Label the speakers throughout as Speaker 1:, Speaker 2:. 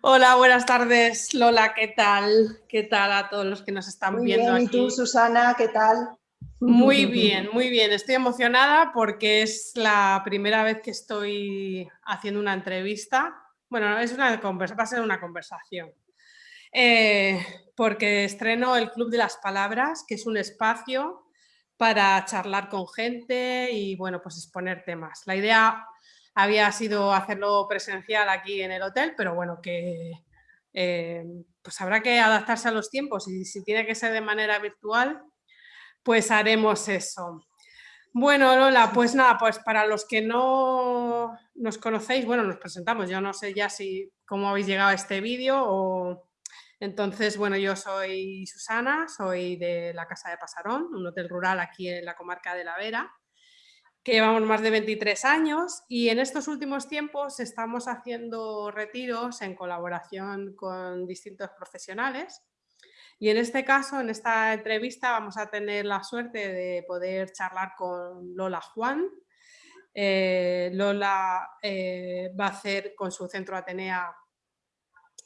Speaker 1: Hola, buenas tardes, Lola, ¿qué tal? ¿Qué tal a todos los que nos están
Speaker 2: muy
Speaker 1: viendo
Speaker 2: bien. ¿Y tú, Susana, qué tal?
Speaker 1: Muy bien, muy bien. Estoy emocionada porque es la primera vez que estoy haciendo una entrevista. Bueno, es una va a ser una conversación. Eh, porque estreno el Club de las Palabras, que es un espacio para charlar con gente y, bueno, pues exponer temas. La idea había sido hacerlo presencial aquí en el hotel, pero bueno, que eh, pues habrá que adaptarse a los tiempos y si tiene que ser de manera virtual, pues haremos eso. Bueno, Lola, pues nada, pues para los que no nos conocéis, bueno, nos presentamos, yo no sé ya si cómo habéis llegado a este vídeo o... Entonces, bueno, yo soy Susana, soy de la Casa de Pasarón, un hotel rural aquí en la comarca de La Vera que llevamos más de 23 años y en estos últimos tiempos estamos haciendo retiros en colaboración con distintos profesionales y en este caso, en esta entrevista, vamos a tener la suerte de poder charlar con Lola Juan. Eh, Lola eh, va a hacer con su centro Atenea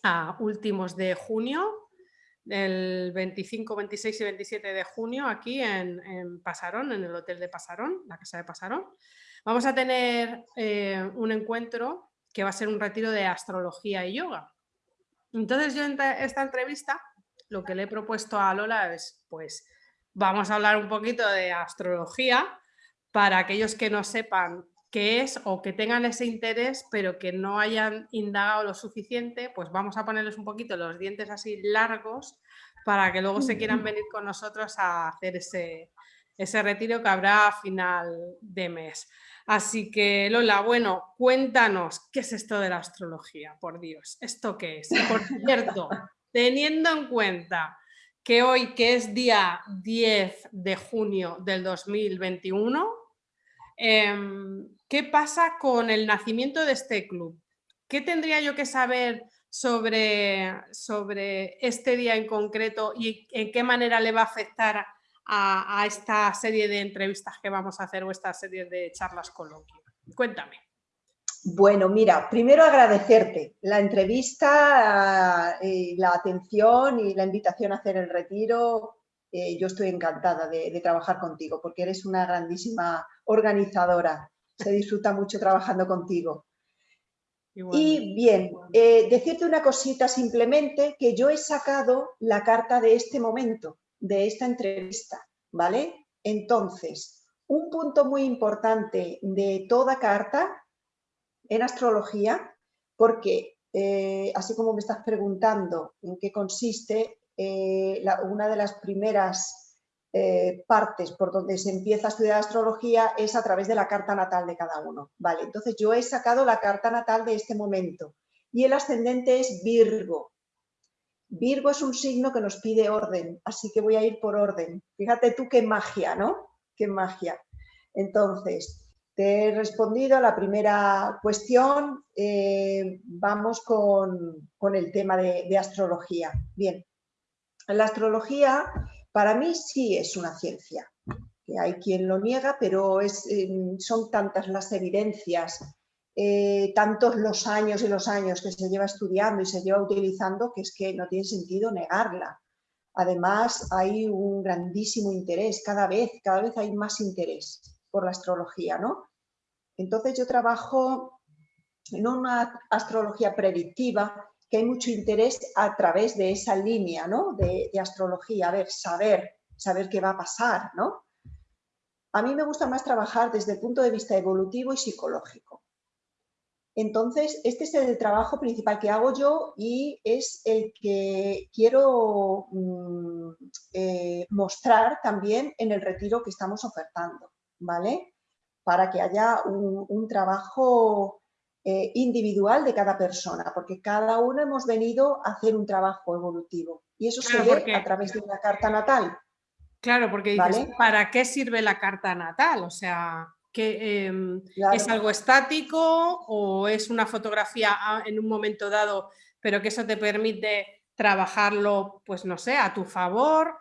Speaker 1: a últimos de junio el 25, 26 y 27 de junio aquí en, Pasarón, en el Hotel de Pasarón, la Casa de Pasarón. Vamos a tener eh, un encuentro que va a ser un retiro de astrología y yoga. Entonces yo en esta entrevista lo que le he propuesto a Lola es, pues, vamos a hablar un poquito de astrología para aquellos que no sepan qué es o que tengan ese interés pero que no hayan indagado lo suficiente, pues vamos a ponerles un poquito los dientes así largos para que luego se quieran venir con nosotros a hacer ese, ese retiro que habrá a final de mes. Así que Lola, bueno, cuéntanos, ¿qué es esto de la astrología? Por Dios, ¿esto qué es? por cierto, teniendo en cuenta que hoy, que es día 10 de junio del 2021, Em, ¿qué pasa con el nacimiento de este club? ¿Qué tendría yo que saber sobre, sobre este día en concreto y en qué manera le va a afectar a, esta serie de entrevistas que vamos a hacer o esta serie de charlas coloquio? Cuéntame.
Speaker 2: Bueno, mira, primero agradecerte la entrevista, eh, la atención y la invitación a hacer el retiro. Eh, yo estoy encantada de, trabajar contigo porque eres una grandísima organizadora. Se disfruta mucho trabajando contigo. y bien, eh, decirte una cosita simplemente, que yo he sacado la carta de este momento, de esta entrevista, ¿vale? Entonces, un punto muy importante de toda carta en astrología, porque eh, así como me estás preguntando en qué consiste, eh, una de las primeras eh, partes por donde se empieza a estudiar astrología es a través de la carta natal de cada uno. Vale, entonces yo he sacado la carta natal de este momento y el ascendente es Virgo. Virgo es un signo que nos pide orden, así que voy a ir por orden. Fíjate tú qué magia, ¿no? Qué magia. Entonces, te he respondido a la primera cuestión. Eh, vamos con, el tema de astrología. Bien, la astrología para mí sí es una ciencia. Que hay quien lo niega, pero em, son tantas las evidencias, eh, tantos los años y los años que se lleva estudiando y se lleva utilizando que es que no tiene sentido negarla. Además, hay un grandísimo interés, cada vez, cada vez hay más interés por la astrología, ¿no? Entonces yo trabajo en una astrología predictiva, que hay mucho interés a través de esa línea ¿no? de, astrología, a ver, saber, saber qué va a pasar. ¿no? A mí me gusta más trabajar desde el punto de vista evolutivo y psicológico. Entonces, este es el trabajo principal que hago yo y es el que quiero mm, eh, mostrar también en el retiro que estamos ofertando, ¿vale? Para que haya un trabajo eh, individual de cada persona, porque cada uno hemos venido a hacer un trabajo evolutivo y eso se ve a través de una carta natal.
Speaker 1: Claro, porque dices, ¿para qué sirve la carta natal? O sea, que em, ¿es algo estático o es una fotografía en un momento dado, pero que eso te permite trabajarlo, pues no sé, a tu favor?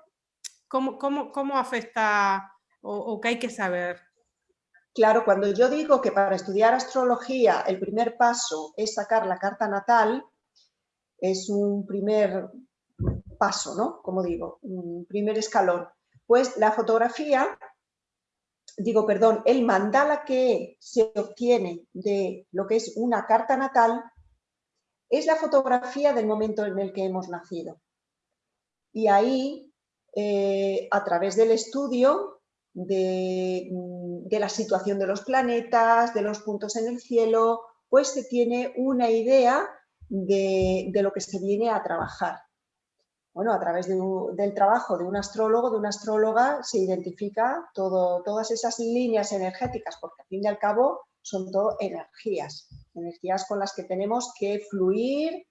Speaker 1: ¿Cómo, cómo, afecta o, o qué hay que saber?
Speaker 2: Claro, cuando yo digo que para estudiar astrología el primer paso es sacar la carta natal, es un primer paso, ¿no? Como digo, un primer escalón. Pues la fotografía, digo, perdón, el mandala que se obtiene de lo que es una carta natal es la fotografía del momento en el que hemos nacido. Y ahí, eh, a través del estudio de, de la situación de los planetas, de los puntos en el cielo, pues se tiene una idea de, lo que se viene a trabajar. Bueno, a través del trabajo de un astrólogo, de una astróloga, se identifica todo, todas esas líneas energéticas, porque al fin y al cabo son todo energías, energías con las que tenemos que fluir,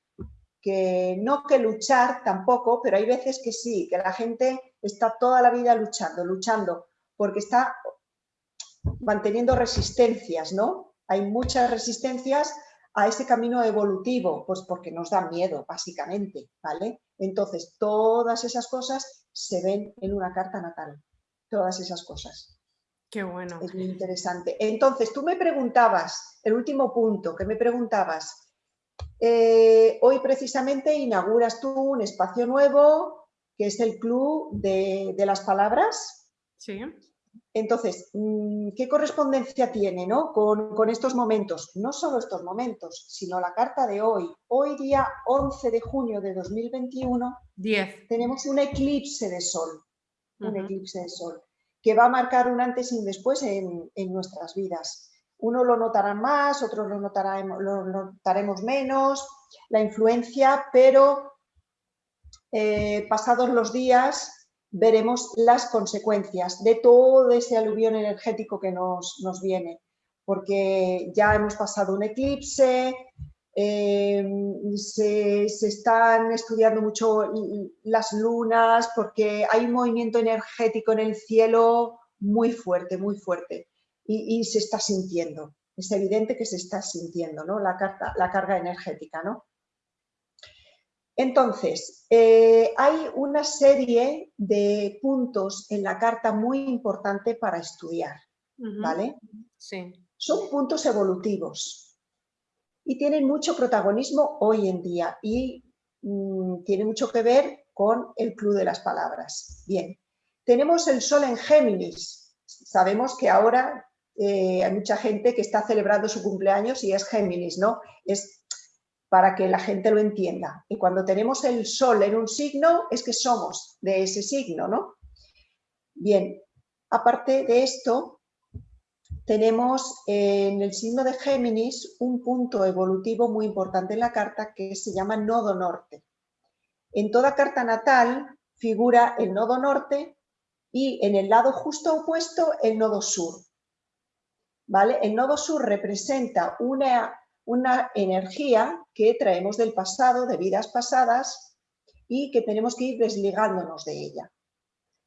Speaker 2: que no que luchar tampoco, pero hay veces que sí, que la gente está toda la vida luchando, luchando, porque está manteniendo resistencias, ¿no? Hay muchas resistencias a ese camino evolutivo? Pues porque nos da miedo, básicamente, ¿vale? Entonces, todas esas cosas se ven en una carta natal, todas esas cosas.
Speaker 1: Qué bueno.
Speaker 2: Es muy interesante. Entonces, tú me preguntabas, el último punto que me preguntabas, eh, hoy precisamente inauguras tú un espacio nuevo, que es el Club de, de las Palabras.
Speaker 1: Sí.
Speaker 2: Entonces, mm, ¿qué correspondencia tiene con, estos momentos? No solo estos momentos, sino la carta de hoy. Hoy día 11 de junio de 2021 tenemos un eclipse de sol, un eclipse de sol, que va a marcar un antes y un después en, nuestras vidas. Uno lo notará más, otros lo, lo notaremos menos, la influencia, pero eh, pasados los días veremos las consecuencias de todo ese aluvión energético que nos, viene, porque ya hemos pasado un eclipse, eh, se, están estudiando mucho las lunas, porque hay un movimiento energético en el cielo muy fuerte, muy fuerte, y, se está sintiendo, es evidente que se está sintiendo ¿no? la, carta, la carga energética, ¿no? Entonces, eh, hay una serie de puntos en la carta muy importante para estudiar, ¿vale?
Speaker 1: Sí.
Speaker 2: Son puntos evolutivos y tienen mucho protagonismo hoy en día y mm, tiene mucho que ver con el club de las palabras. Bien, tenemos el sol en Géminis. Sabemos que ahora eh, hay mucha gente que está celebrando su cumpleaños y es Géminis, ¿no? Es para que la gente lo entienda. Y cuando tenemos el sol en un signo, es que somos de ese signo, ¿no? Bien, aparte de esto, tenemos en el signo de Géminis un punto evolutivo muy importante en la carta que se llama nodo norte. En toda carta natal figura el nodo norte y en el lado justo opuesto el nodo sur. ¿Vale? El nodo sur representa una una energía que traemos del pasado, de vidas pasadas, y que tenemos que ir desligándonos de ella.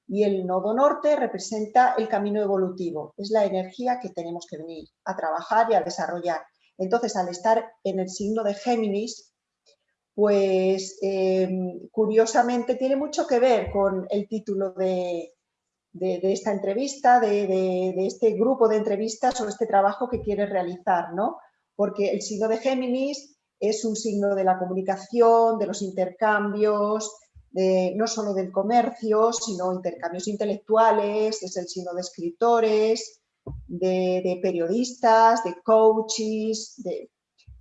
Speaker 2: Y el nodo norte representa el camino evolutivo, es la energía que tenemos que venir a trabajar y a desarrollar. Entonces, al estar en el signo de Géminis, pues em, curiosamente tiene mucho que ver con el título de, esta entrevista, de, de, este grupo de entrevistas o este trabajo que quieres realizar, ¿no? Porque el signo de Géminis es un signo de la comunicación, de los intercambios, no solo del comercio, sino intercambios intelectuales, es el signo de escritores, de, periodistas, de coaches, de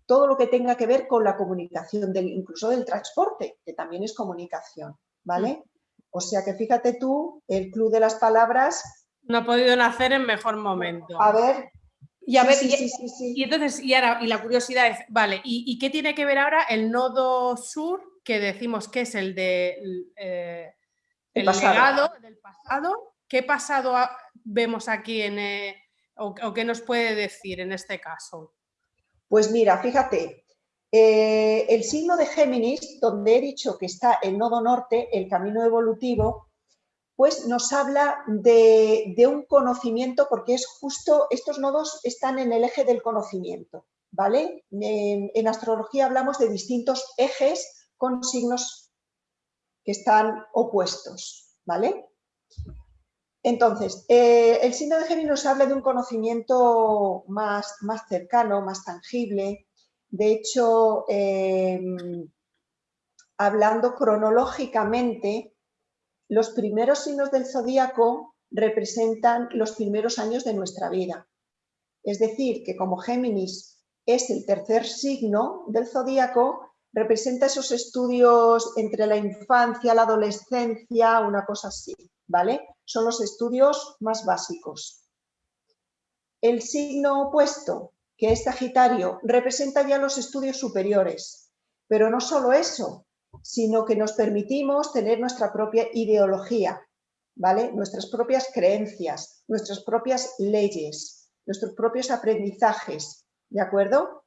Speaker 2: todo lo que tenga que ver con la comunicación, del, incluso del transporte, que también es comunicación, ¿vale? O sea que fíjate tú, el Club de las Palabras...
Speaker 1: No ha podido nacer en mejor momento.
Speaker 2: A ver,
Speaker 1: y a ver, y, entonces, y ahora, y la curiosidad es, vale, ¿y, qué tiene que ver ahora el nodo sur, que decimos que es el de eh, el, legado del pasado? ¿Qué pasado vemos aquí en, eh, o, qué nos puede decir en este caso?
Speaker 2: Pues mira, fíjate, eh, el signo de Géminis, donde he dicho que está el nodo norte, el camino evolutivo, pues nos habla de, un conocimiento, porque es justo, estos nodos están en el eje del conocimiento, ¿vale? En, astrología hablamos de distintos ejes con signos que están opuestos, ¿vale? Entonces, eh, el signo de Géminis nos habla de un conocimiento más, más cercano, más tangible. De hecho, em, hablando cronológicamente, los primeros signos del zodíaco representan los primeros años de nuestra vida. Es decir, que como Géminis es el tercer signo del zodíaco, representa esos estudios entre la infancia, la adolescencia, una cosa así, ¿vale? Son los estudios más básicos. El signo opuesto, que es Sagitario, representa ya los estudios superiores, pero no solo eso, sino que nos permitimos tener nuestra propia ideología, ¿vale? Nuestras propias creencias, nuestras propias leyes, nuestros propios aprendizajes, ¿de acuerdo?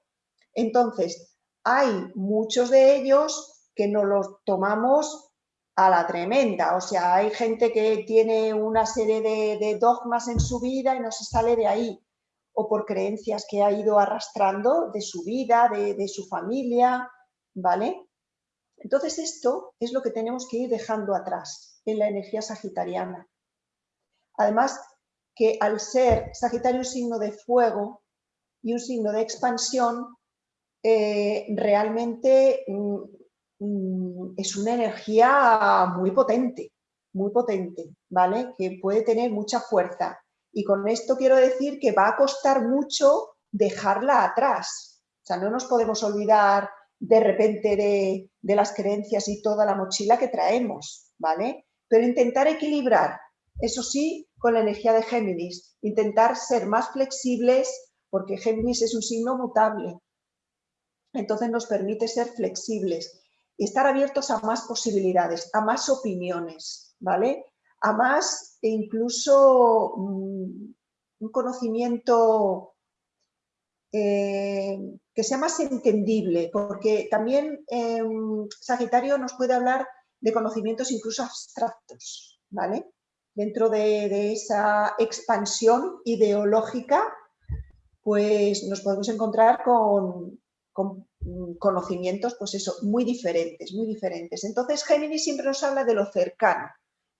Speaker 2: Entonces, hay muchos de ellos que no los tomamos a la tremenda, o sea, hay gente que tiene una serie de, dogmas en su vida y no se sale de ahí, o por creencias que ha ido arrastrando de su vida, de, de su familia, ¿vale? Entonces esto es lo que tenemos que ir dejando atrás en la energía sagitariana. Además que al ser Sagitario un signo de fuego y un signo de expansión, eh, realmente mm, mm, es una energía muy potente, muy potente, ¿vale? Que puede tener mucha fuerza. Y con esto quiero decir que va a costar mucho dejarla atrás. O sea, no nos podemos olvidar de repente de, de las creencias y toda la mochila que traemos, ¿vale? Pero intentar equilibrar, eso sí, con la energía de Géminis, intentar ser más flexibles, porque Géminis es un signo mutable, entonces nos permite ser flexibles y estar abiertos a más posibilidades, a más opiniones, ¿vale? A más e incluso mm, un conocimiento eh, que sea más entendible, porque también em, Sagitario nos puede hablar de conocimientos incluso abstractos, ¿vale? Dentro de, esa expansión ideológica, pues nos podemos encontrar con, con mm, conocimientos, pues eso, muy diferentes, muy diferentes. Entonces Géminis siempre nos habla de lo cercano,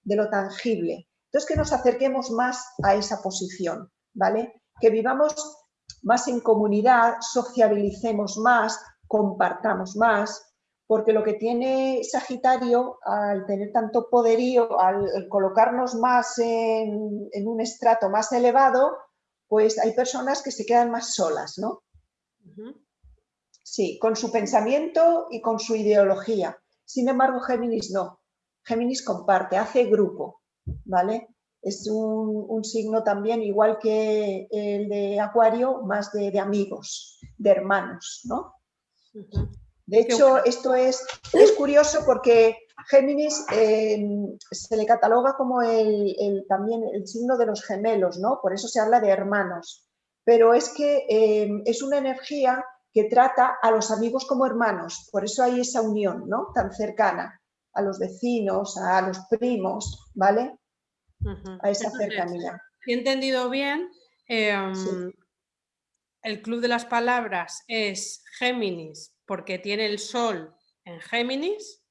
Speaker 2: de lo tangible. Entonces que nos acerquemos más a esa posición, ¿vale? Que vivamos más en comunidad, sociabilicemos más, compartamos más, porque lo que tiene Sagitario al tener tanto poderío, al colocarnos más en, en un estrato más elevado, pues hay personas que se quedan más solas, ¿no? Sí, con su pensamiento y con su ideología. Sin embargo, Géminis no. Géminis comparte, hace grupo, ¿vale? Es un, signo también, igual que el de Acuario, más de, amigos, de hermanos, ¿no? De hecho, esto es, es curioso porque Géminis eh, se le cataloga como el, también el signo de los gemelos, ¿no? Por eso se habla de hermanos. Pero es que eh, es una energía que trata a los amigos como hermanos, por eso hay esa unión ¿no? tan cercana, a los vecinos, a los primos, ¿vale? A esa cercanía.
Speaker 1: he entendido bien, em, el Club de las Palabras es Géminis porque tiene el Sol en Géminis,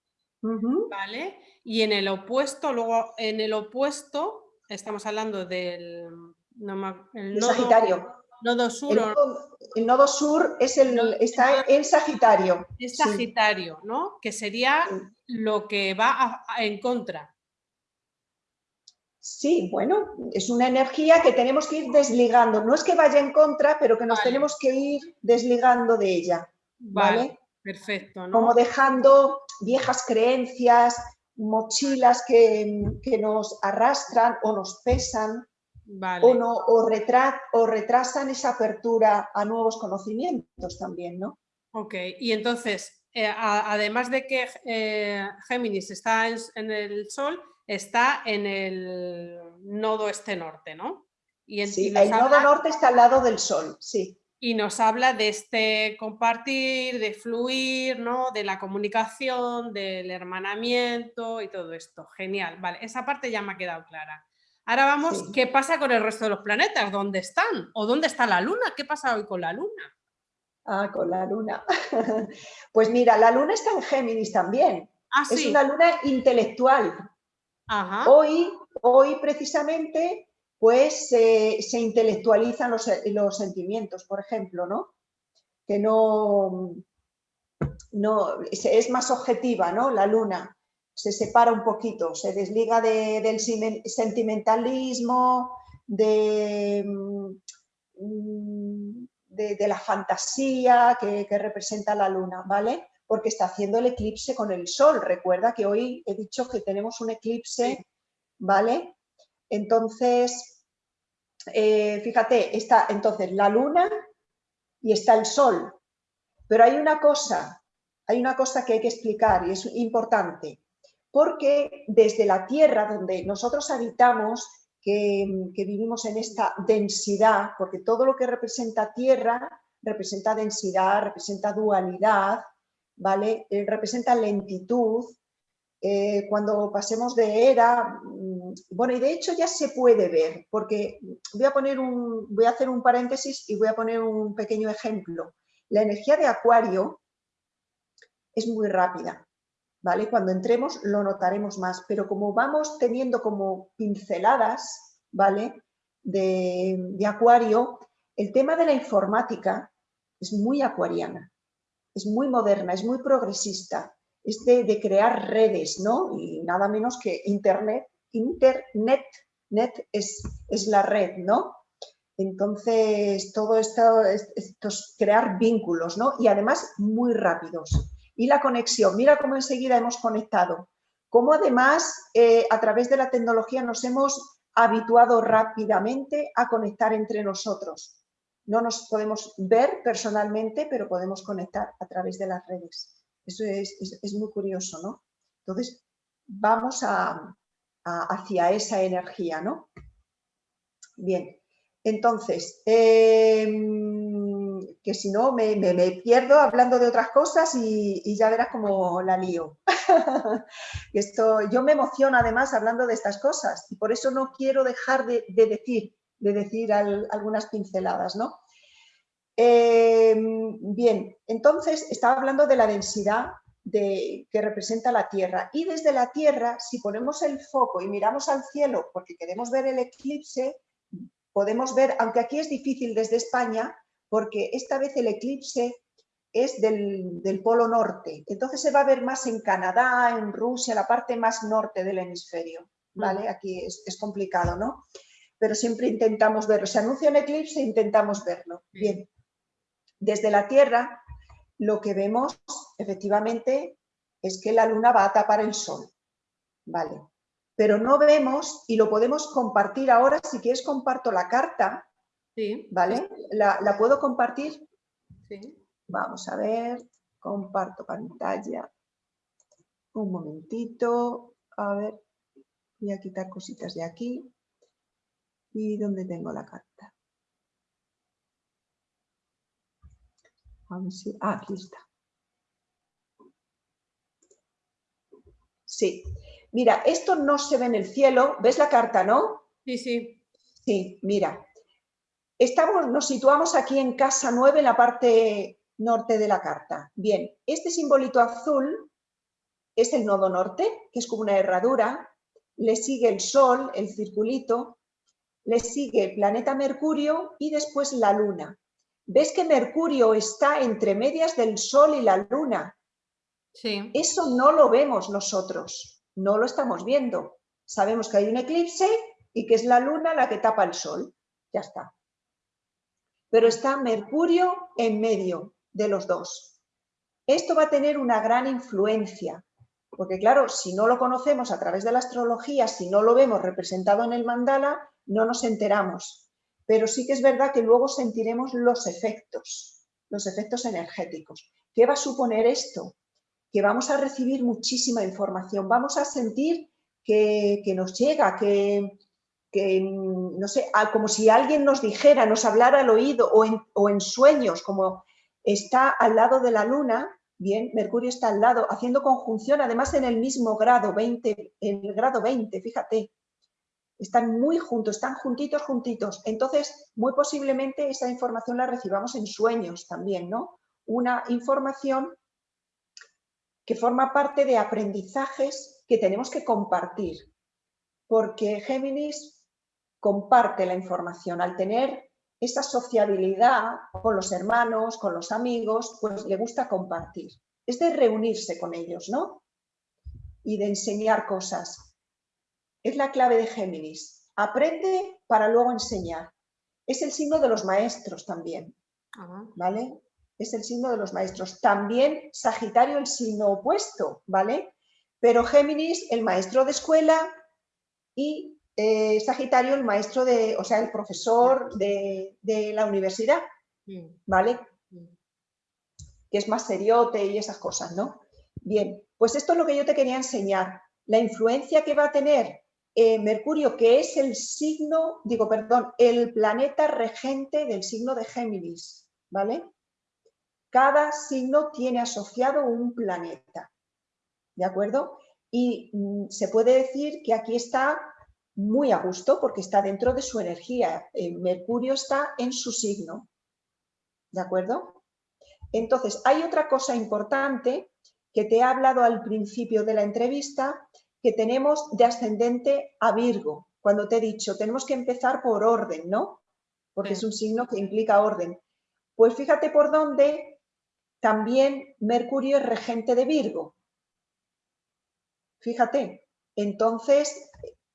Speaker 1: ¿vale? Y en el opuesto, luego en el opuesto, estamos hablando del...
Speaker 2: el Sagitario.
Speaker 1: Nodo sur.
Speaker 2: El, nodo sur es el, está en Sagitario.
Speaker 1: Es Sagitario, ¿no? Que sería lo que va en contra.
Speaker 2: Sí, bueno, es una energía que tenemos que ir desligando. No es que vaya en contra, pero que nos tenemos que ir desligando de ella. ¿Vale?
Speaker 1: perfecto.
Speaker 2: Como dejando viejas creencias, mochilas que, que nos arrastran o nos pesan o, no, o, o, retrasan esa apertura a nuevos conocimientos también, ¿no?
Speaker 1: Ok, y entonces, eh, además de que eh, Géminis está en, el Sol, está en el nodo este-norte, ¿no?
Speaker 2: Y sí, el nodo norte está al lado del Sol, sí.
Speaker 1: Y nos habla de este compartir, de fluir, ¿no? De la comunicación, del hermanamiento y todo esto. Genial, vale, esa parte ya me ha quedado clara. Ahora vamos, ¿qué pasa con el resto de los planetas? ¿Dónde están? ¿O dónde está la Luna? ¿Qué pasa hoy con la Luna?
Speaker 2: Ah, con la Luna. pues mira, la Luna está en Géminis también. Ah, es una Luna intelectual. Hoy, hoy precisamente, pues se intelectualizan los, los, sentimientos, por ejemplo, ¿no? Que no, no, es más objetiva, ¿no? La luna se separa un poquito, se desliga del sentimentalismo, de, mm, de, la fantasía que, representa la luna, ¿vale? Porque está haciendo el eclipse con el sol. Recuerda que hoy he dicho que tenemos un eclipse, ¿vale? Entonces, eh, fíjate, está entonces la luna y está el sol. Pero hay una cosa, hay una cosa que hay que explicar y es importante porque desde la Tierra, donde nosotros habitamos, que, vivimos en esta densidad, porque todo lo que representa Tierra representa densidad, representa dualidad, ¿vale? Eh, representa lentitud. Eh, cuando pasemos de era, mm, bueno, y de hecho ya se puede ver, porque voy a, poner un, voy a hacer un paréntesis y voy a poner un pequeño ejemplo. La energía de Acuario es muy rápida, ¿vale? Cuando entremos lo notaremos más, pero como vamos teniendo como pinceladas, ¿vale? De, acuario, el tema de la informática es muy acuariana, es muy moderna, es muy progresista, es de, crear redes, ¿no? Y nada menos que Internet, Internet, net es, es la red, ¿no? Entonces, todo esto, esto es crear vínculos, ¿no? Y además muy rápidos y la conexión. Mira cómo enseguida hemos conectado. Cómo además eh, a través de la tecnología nos hemos habituado rápidamente a conectar entre nosotros. No nos podemos ver personalmente, pero podemos conectar a través de las redes. Eso es, muy curioso, ¿no? Entonces, vamos a, hacia esa energía, ¿no? Bien, entonces, em, que si no me, pierdo hablando de otras cosas y, ya verás cómo la lío. Esto, yo me emociono además hablando de estas cosas y por eso no quiero dejar de, decir, de decir algunas pinceladas. ¿no? Em, bien, entonces estaba hablando de la densidad de, que representa la Tierra y desde la Tierra, si ponemos el foco y miramos al cielo porque queremos ver el eclipse, podemos ver, aunque aquí es difícil desde España, porque esta vez el eclipse es del, polo norte, entonces se va a ver más en Canadá, en Rusia, la parte más norte del hemisferio, ¿vale? Aquí es, complicado, ¿no? Pero siempre intentamos verlo, se anuncia un eclipse e intentamos verlo. Bien, desde la Tierra lo que vemos efectivamente es que la luna va a tapar el sol, ¿vale? pero no vemos y lo podemos compartir ahora. Si quieres comparto la carta, sí. ¿vale? La, puedo compartir? Sí. Vamos a ver, comparto pantalla. Un momentito, a ver, voy a quitar cositas de aquí. ¿Y dónde tengo la carta? A ah, aquí está. Sí, Mira, esto no se ve en el cielo. ¿Ves la carta, no?
Speaker 1: Sí, sí.
Speaker 2: Sí, mira. Estamos, nos situamos aquí en casa 9, en la parte norte de la carta. Bien, este simbolito azul es el nodo norte, que es como una herradura. Le sigue el Sol, el circulito. Le sigue el planeta Mercurio y después la Luna. ¿Ves que Mercurio está entre medias del Sol y la Luna? Sí. Eso no lo vemos nosotros no lo estamos viendo. Sabemos que hay un eclipse y que es la luna la que tapa el sol. Ya está. Pero está Mercurio en medio de los dos. Esto va a tener una gran influencia, porque claro, si no lo conocemos a través de la astrología, si no lo vemos representado en el mandala, no nos enteramos. Pero sí que es verdad que luego sentiremos los efectos, los efectos energéticos. ¿Qué va a suponer esto? que vamos a recibir muchísima información, vamos a sentir que, nos llega, que, no sé, como si alguien nos dijera, nos hablara al oído o en, o en sueños, como está al lado de la luna, bien, Mercurio está al lado, haciendo conjunción, además en el mismo grado, 20, en el grado 20, fíjate, están muy juntos, están juntitos, juntitos. Entonces, muy posiblemente esa información la recibamos en sueños también, ¿no? Una información que forma parte de aprendizajes que tenemos que compartir, porque Géminis comparte la información. Al tener esa sociabilidad con los hermanos, con los amigos, pues le gusta compartir. es de reunirse con ellos, ¿no? Y de enseñar cosas. Es la clave de Géminis. Aprende para luego enseñar. Es el signo de los maestros también, ¿vale? Es el signo de los maestros. También Sagitario el signo opuesto, ¿vale? Pero Géminis, el maestro de escuela y eh, Sagitario, el maestro de, o sea, el profesor de, la universidad, ¿vale? Que es más seriote y esas cosas, ¿no? Bien, pues esto es lo que yo te quería enseñar. La influencia que va a tener eh, Mercurio, que es el signo, digo, perdón, el planeta regente del signo de Géminis, ¿vale? Cada signo tiene asociado un planeta, ¿de acuerdo? Y mm, se puede decir que aquí está muy a gusto porque está dentro de su energía. Eh, Mercurio está en su signo. ¿De acuerdo? Entonces, hay otra cosa importante que te he hablado al principio de la entrevista, que tenemos de ascendente a Virgo. Cuando te he dicho, tenemos que empezar por orden, ¿no? Porque es un signo que implica orden. Pues fíjate por dónde también Mercurio es regente de Virgo. Fíjate, entonces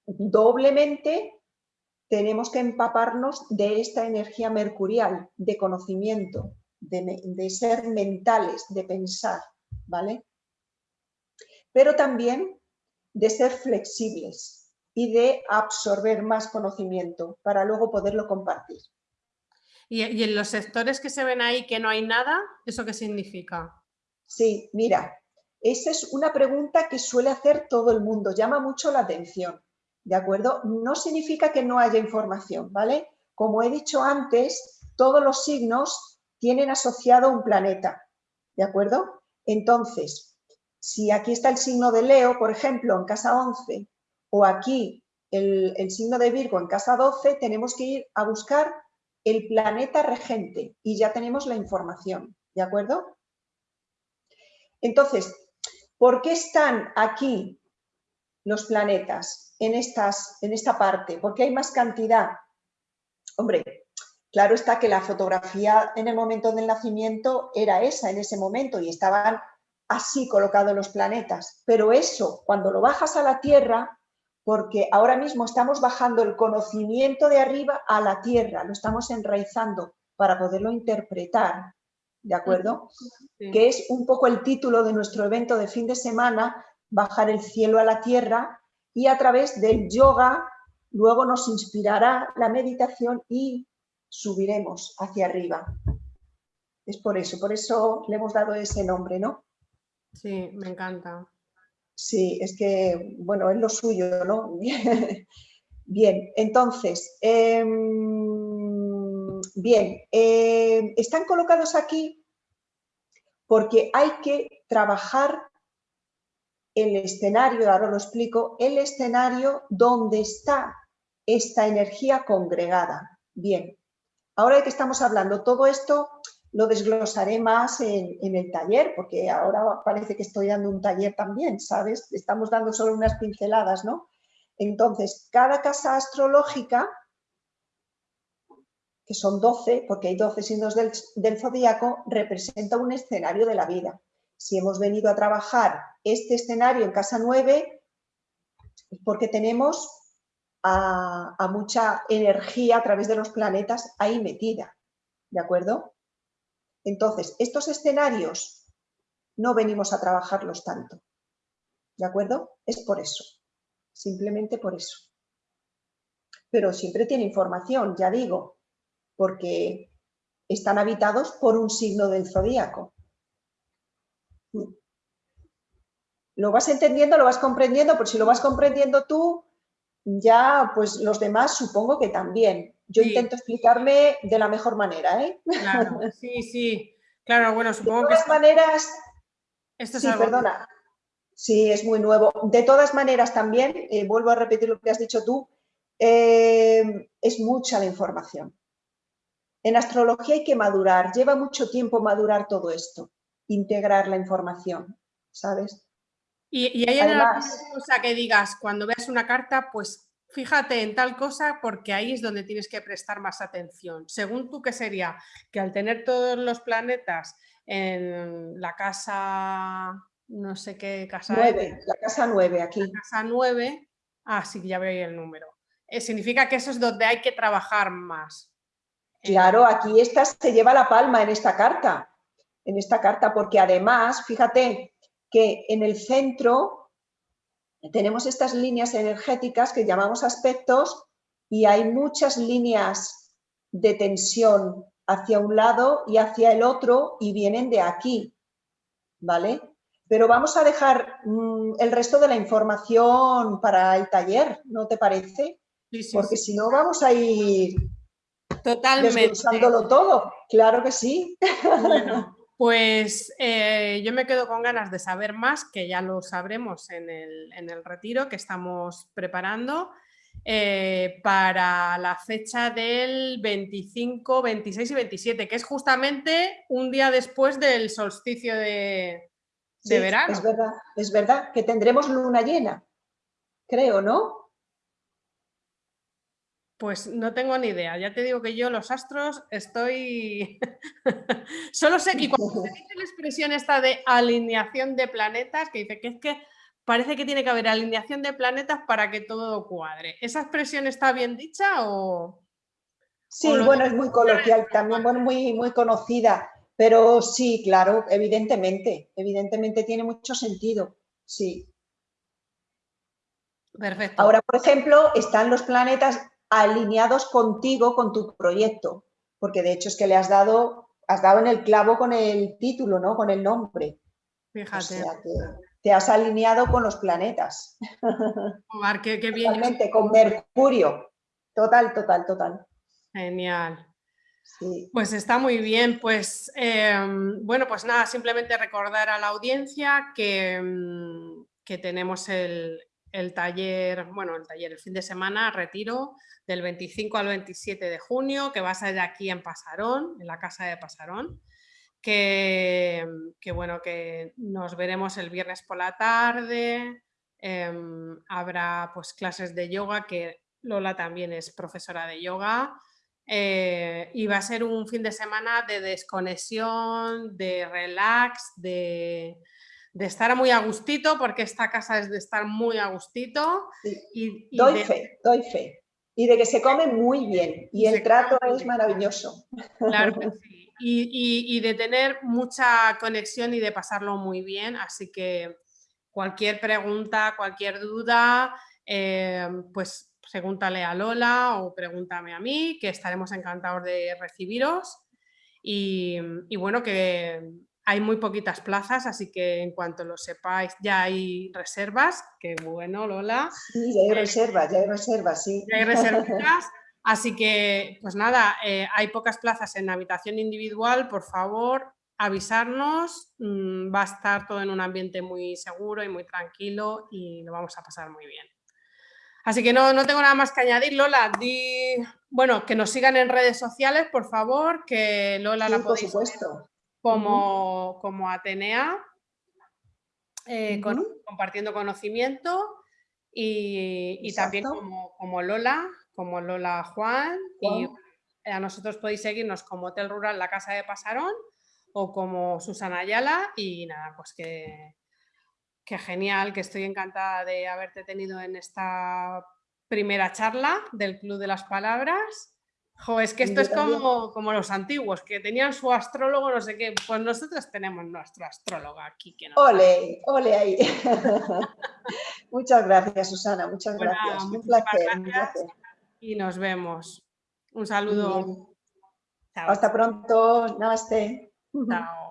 Speaker 2: doblemente tenemos que empaparnos de esta energía mercurial, de conocimiento, de, ser mentales, de pensar, ¿vale? Pero también de ser flexibles y de absorber más conocimiento para luego poderlo compartir.
Speaker 1: ¿Y, ¿Y, en los sectores que se ven ahí que no hay nada, eso qué significa?
Speaker 2: Sí, mira, esa es una pregunta que suele hacer todo el mundo, llama mucho la atención. ¿De acuerdo? No significa que no haya información, ¿vale? Como he dicho antes, todos los signos tienen asociado un planeta, ¿de acuerdo? Entonces, si aquí está el signo de Leo, por ejemplo, en casa 11, o aquí el, el signo de Virgo en casa 12, tenemos que ir a buscar el planeta regente y ya tenemos la información, ¿de acuerdo? Entonces, ¿por qué están aquí los planetas en, estas, en esta parte? porque hay más cantidad? Hombre, claro está que la fotografía en el momento del nacimiento era esa en ese momento y estaban así colocados los planetas. Pero eso, cuando lo bajas a la Tierra, porque ahora mismo estamos bajando el conocimiento de arriba a la Tierra, lo estamos enraizando para poderlo interpretar, ¿de acuerdo? Que es un poco el título de nuestro evento de fin de semana, bajar el cielo a la tierra y a través del yoga luego nos inspirará la meditación y subiremos hacia arriba. Es por eso, por eso le hemos dado ese nombre, ¿no?
Speaker 1: Sí, me encanta.
Speaker 2: Sí, es que, bueno, es lo suyo, ¿no? bien, entonces, em, bien, em, están colocados aquí porque hay que trabajar el escenario, ahora lo explico, el escenario donde está esta energía congregada. Bien, ahora de que estamos hablando, todo esto lo desglosaré más en, el taller, porque ahora parece que estoy dando un taller también, ¿sabes? Estamos dando solo unas pinceladas, ¿no? Entonces, cada casa astrológica, que son 12, porque hay 12 signos del, del zodíaco, representa un escenario de la vida. Si hemos venido a trabajar este escenario en casa 9, es porque tenemos a, mucha energía a través de los planetas ahí metida, ¿de acuerdo? Entonces, estos escenarios no venimos a trabajarlos tanto, ¿de acuerdo? Es por eso, simplemente por eso. Pero siempre tiene información, ya digo, porque están habitados por un signo del zodíaco. Lo vas entendiendo, lo vas comprendiendo, por si lo vas comprendiendo tú, ya pues los demás supongo que también. Yo intento explicarme de la mejor manera, ¿eh?
Speaker 1: Claro, sí, sí. Claro, bueno, supongo
Speaker 2: de todas maneras... Esto es sí, perdona. Sí, es muy nuevo. De todas maneras también, eh, vuelvo a repetir lo que has dicho tú, eh, es mucha la información. En astrología hay que madurar, lleva mucho tiempo madurar todo esto integrar la información, ¿sabes?
Speaker 1: Y, hay alguna cosa que digas, cuando veas una carta, pues fíjate en tal cosa porque ahí es donde tienes que prestar más atención. Según tú, ¿qué sería? Que al tener todos los planetas en la casa, no sé qué casa.
Speaker 2: 9, la casa 9 aquí.
Speaker 1: La casa 9, ah, sí, ya veo ahí el número. Eh, significa que eso es donde hay que trabajar más.
Speaker 2: Claro, aquí esta se lleva la palma en esta carta, en esta carta, porque además, fíjate que en el centro tenemos estas líneas energéticas que llamamos aspectos y hay muchas líneas de tensión hacia un lado y hacia el otro y vienen de aquí, ¿vale? Pero vamos a dejar mm, el resto de la información para el taller, ¿no te parece? Porque si no vamos a ir
Speaker 1: Totalmente.
Speaker 2: todo, claro que sí.
Speaker 1: Pues eh, yo me quedo con ganas de saber más, que ya lo sabremos en el, en el retiro que estamos preparando. Eh, para la fecha del 25, 26 y 27, que es justamente un día después del solsticio de, verano.
Speaker 2: Es verdad, es verdad que tendremos luna llena, creo, ¿no?
Speaker 1: Pues no tengo ni idea, ya te digo que yo los astros estoy... Solo sé que cuando se dice la expresión esta de alineación de planetas, que dice que es que parece que tiene que haber alineación de planetas para que todo cuadre. ¿Esa expresión está bien dicha o...?
Speaker 2: Sí, bueno, es muy coloquial, también bueno, muy, muy conocida, pero sí, claro, evidentemente, evidentemente tiene mucho sentido, sí.
Speaker 1: Perfecto.
Speaker 2: Ahora, por ejemplo, están los planetas alineados contigo, con tu proyecto, porque de hecho es que le has dado, has dado en el clavo con el título, ¿no? Con el nombre.
Speaker 1: Fíjate
Speaker 2: te has alineado con los planetas.
Speaker 1: Omar, qué, bien.
Speaker 2: Totalmente, con Mercurio. Total, total, total.
Speaker 1: Genial. Pues está muy bien, pues em, bueno, pues nada, simplemente recordar a la audiencia que, em, que tenemos el, el, taller, bueno, el taller, el fin de semana, retiro del 25 al 27 de junio, que va a ser aquí en Pasarón, en la casa de Pasarón que, bueno, que nos veremos el viernes por la tarde, em, habrá pues clases de yoga, que Lola también es profesora de yoga, eh, y va a ser un fin de semana de desconexión, de relax, de, estar muy a gustito, porque esta casa es de estar muy a gustito.
Speaker 2: Y, doy fe, doy fe. Y de que se come muy bien, y el trato es maravilloso.
Speaker 1: Claro que sí y, de tener mucha conexión y de pasarlo muy bien. Así que cualquier pregunta, cualquier duda, eh, pues pregúntale a Lola o pregúntame a mí, que estaremos encantados de recibiros. Y, bueno, que hay muy poquitas plazas, así que en cuanto lo sepáis ya hay reservas, que bueno Lola.
Speaker 2: Sí, ya hay reservas, ya hay reservas, sí.
Speaker 1: Ya hay reservas. Así que, pues nada, eh, hay pocas plazas en habitación individual, por favor, avisarnos, mm, va a estar todo en un ambiente muy seguro y muy tranquilo y lo vamos a pasar muy bien. Así que no, no tengo nada más que añadir, Lola, di, bueno, que nos sigan en redes sociales, por favor, que Lola la podéis
Speaker 2: supuesto.
Speaker 1: Como, como Atenea, eh, compartiendo conocimiento y, también como, como Lola, como Lola Juan y a nosotros podéis seguirnos como Hotel Rural La Casa de Pasarón o como Susana Ayala y nada, pues que, que genial, que estoy encantada de haberte tenido en esta primera charla del Club de las Palabras. Jo, es que esto es como, como, los antiguos, que tenían su astrólogo, no sé qué. Pues nosotros tenemos nuestro astrólogo aquí. Que
Speaker 2: ole, ole ahí. muchas gracias, Susana, muchas gracias. Un placer. Gracias
Speaker 1: y nos vemos. Un saludo.
Speaker 2: Hasta pronto. Namaste.
Speaker 1: Chao.